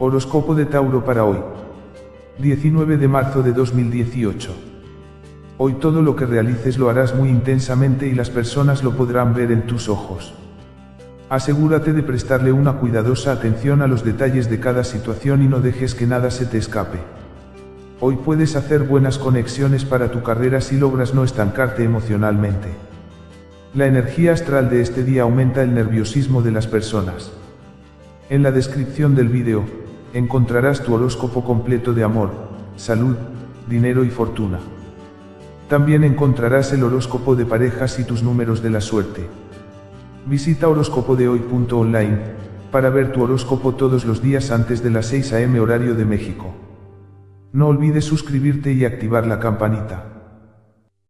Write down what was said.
Horóscopo de Tauro para hoy. 19 de marzo de 2018. Hoy todo lo que realices lo harás muy intensamente y las personas lo podrán ver en tus ojos. Asegúrate de prestarle una cuidadosa atención a los detalles de cada situación y no dejes que nada se te escape. Hoy puedes hacer buenas conexiones para tu carrera si logras no estancarte emocionalmente. La energía astral de este día aumenta el nerviosismo de las personas. En la descripción del vídeo, encontrarás tu horóscopo completo de amor, salud, dinero y fortuna. También encontrarás el horóscopo de parejas y tus números de la suerte. Visita horóscopodehoy.online para ver tu horóscopo todos los días antes de las 6 am horario de México. No olvides suscribirte y activar la campanita.